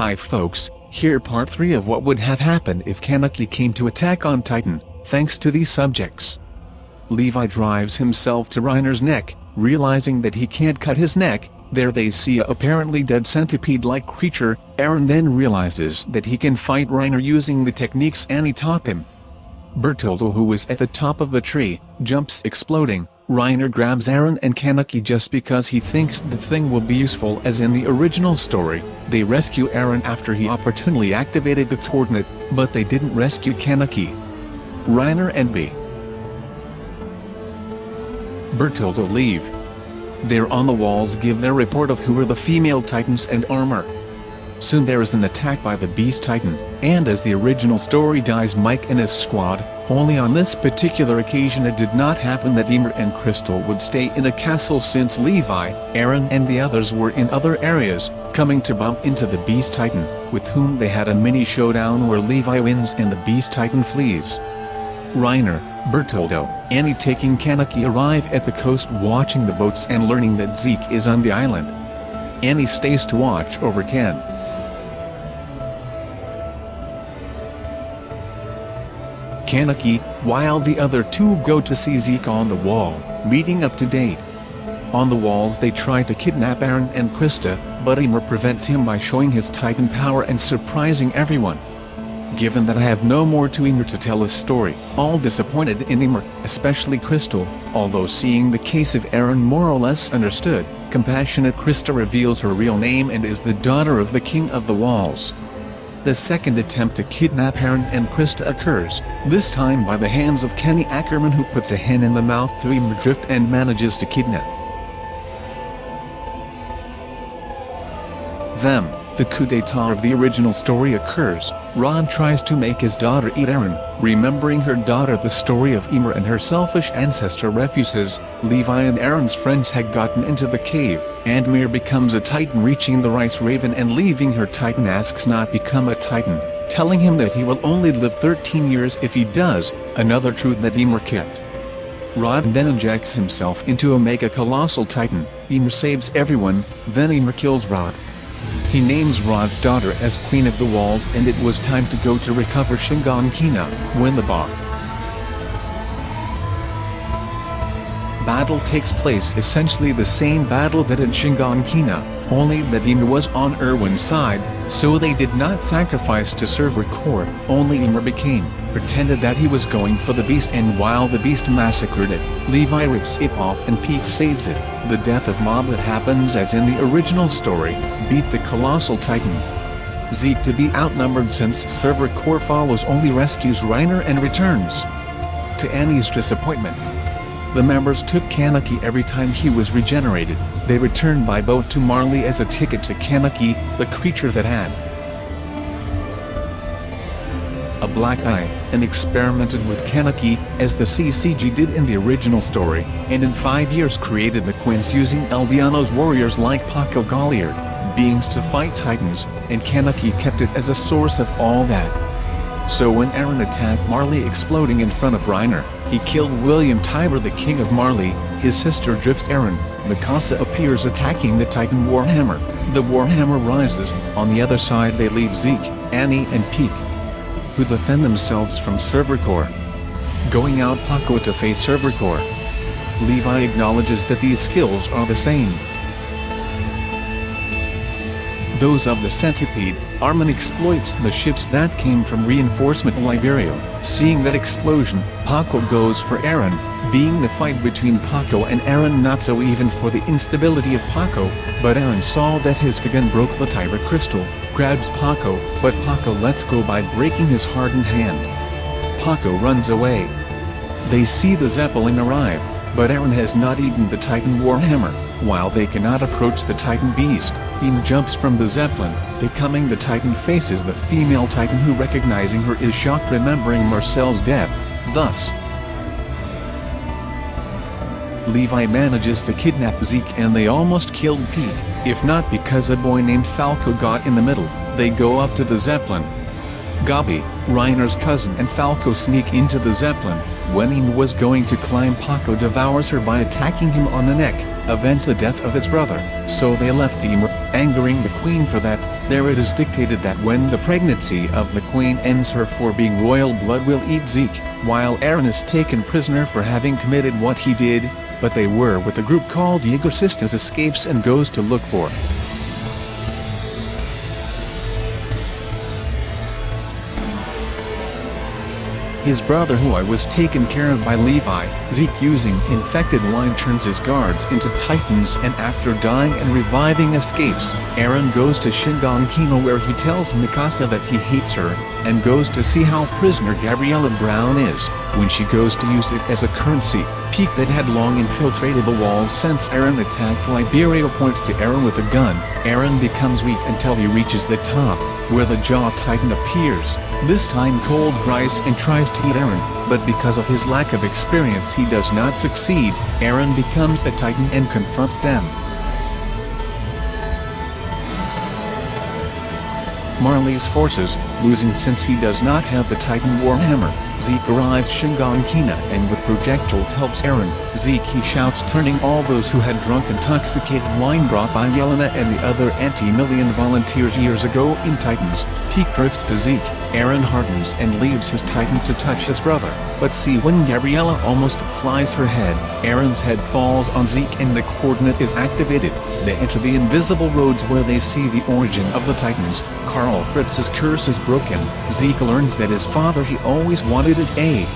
Hi folks, here part 3 of what would have happened if Kaneki came to attack on Titan, thanks to these subjects. Levi drives himself to Reiner's neck, realizing that he can't cut his neck, there they see a apparently dead centipede-like creature, Eren then realizes that he can fight Reiner using the techniques Annie taught him. Bertoldo who was at the top of the tree, jumps exploding, Reiner grabs Eren and Kaneki just because he thinks the thing will be useful as in the original story, they rescue Eren after he opportunely activated the coordinate, but they didn't rescue Kaneki. Reiner and B. Bertoldo leave. They're on the walls give their report of who are the female titans and armor. Soon there is an attack by the Beast Titan, and as the original story dies Mike and his squad, only on this particular occasion it did not happen that Ymir and Crystal would stay in a castle since Levi, Eren and the others were in other areas, coming to bump into the Beast Titan, with whom they had a mini showdown where Levi wins and the Beast Titan flees. Reiner, Bertoldo, Annie taking Kaneki arrive at the coast watching the boats and learning that Zeke is on the island. Annie stays to watch over Ken. Kaneki, while the other two go to see Zeke on the wall, meeting up to date. On the walls they try to kidnap Eren and Krista, but Ymir prevents him by showing his titan power and surprising everyone. Given that I have no more to Ymir to tell his story, all disappointed in Ymir, especially Crystal, although seeing the case of Eren more or less understood, compassionate Krista reveals her real name and is the daughter of the King of the Walls. The second attempt to kidnap Eren and Krista occurs, this time by the hands of Kenny Ackerman who puts a hen in the mouth to Ymir Drift and manages to kidnap them. The coup d'etat of the original story occurs, Ron tries to make his daughter eat Eren, remembering her daughter the story of Ymir and her selfish ancestor refuses, Levi and Eren's friends had gotten into the cave, and Mir becomes a titan reaching the rice raven and leaving her titan asks not become a titan, telling him that he will only live 13 years if he does, another truth that Ymir kept. Rod then injects himself into a mega colossal titan, Ymir saves everyone, then Ymir kills Rod. He names Rod's daughter as Queen of the Walls and it was time to go to recover Shiganshina, when the Ba. Battle takes place essentially the same battle that in Shiganshina, only that Ymir was on Erwin's side, so they did not sacrifice to serve Record, only Ymir became, pretended that he was going for the beast and while the beast massacred it, Levi rips it off and Pieck saves it. The death of Moblit happens as in the original story, beat the colossal titan. Zeke to be outnumbered since Server Core follows only rescues Reiner and returns. To Annie's disappointment, the members took Kaneki every time he was regenerated, they returned by boat to Marley as a ticket to Kaneki, the creature that had a black eye, and experimented with Kaneki, as the CCG did in the original story, and in five years created the Quinx using Eldiano's warriors like Paco Galliard, beings to fight titans, and Kaneki kept it as a source of all that. So when Eren attacked Marley exploding in front of Reiner, he killed William Tybur the king of Marley, his sister drifts Eren, Mikasa appears attacking the Titan Warhammer, the Warhammer rises, on the other side they leave Zeke, Annie and Pieck, who defend themselves from Servercore. Going out Paco to face Servercore. Levi acknowledges that these skills are the same. Those of the Centipede, Armin exploits the ships that came from reinforcement Liberio. Seeing that explosion, Paco goes for Eren, being the fight between Paco and Eren not so even for the instability of Paco, but Eren saw that his kagune broke the Tybur crystal, grabs Paco, but Paco lets go by breaking his hardened hand. Paco runs away. They see the Zeppelin arrive, but Eren has not eaten the Titan Warhammer, while they cannot approach the Titan Beast, Beam jumps from the Zeppelin, becoming the Titan faces the female Titan who recognizing her is shocked remembering Marcel's death, thus, Levi manages to kidnap Zeke and they almost killed Pete, if not because a boy named Falco got in the middle, they go up to the Zeppelin. Gabi, Reiner's cousin and Falco sneak into the Zeppelin, when Ymir was going to climb Paco devours her by attacking him on the neck, avenge the death of his brother, so they left Ymir, angering the queen for that, There it is dictated that when the pregnancy of the queen ends her for being royal blood will eat Zeke, while Eren is taken prisoner for having committed what he did, but they were with a group called Jaegerists escapes and goes to look for. His brother who I was taken care of by Levi, Zeke using infected wine turns his guards into titans and after dying and reviving escapes, Eren goes to Shiganshina where he tells Mikasa that he hates her, and goes to see how prisoner Gabriella Brown is, when she goes to use it as a currency, Pieck that had long infiltrated the walls since Eren attacked Liberio points to Eren with a gun, Eren becomes weak until he reaches the top, where the Jaw Titan appears, this time Colt cries and tries to eat Eren, but because of his lack of experience he does not succeed, Eren becomes the Titan and confronts them. Marley's forces, losing since he does not have the Titan Warhammer, Zeke arrives Shiganshina and with projectiles helps Eren. Zeke he shouts turning all those who had drunk intoxicated wine brought by Yelena and the other anti-million volunteers years ago in Titans. Pieck drifts to Zeke, Eren hardens and leaves his Titan to touch his brother, but see when Gabriella almost flies her head, Eren's head falls on Zeke and the coordinate is activated. They enter the invisible roads where they see the origin of the Titans. Karl Fritz's curse is broken. Zeke learns that his father he always wanted it A.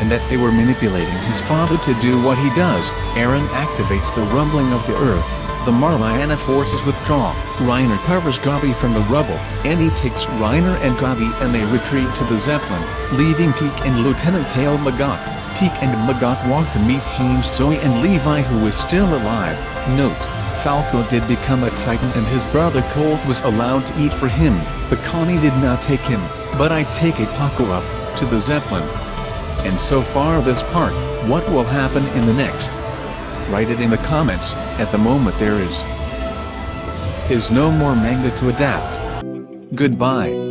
And that they were manipulating his father to do what he does. Eren activates the rumbling of the earth. The Marliana forces withdraw. Reiner covers Gabi from the rubble, and he takes Reiner and Gabi and they retreat to the Zeppelin, leaving Pieck and Lieutenant Tail Magath. Pieck and Magath walk to meet Hange Zoe and Levi who is still alive. Note, Falco did become a titan and his brother Colt was allowed to eat for him, but Connie did not take him, but I take a Paco up, to the Zeppelin. And so far this part, what will happen in the next? Write it in the comments, at the moment there is is no more manga to adapt. Goodbye.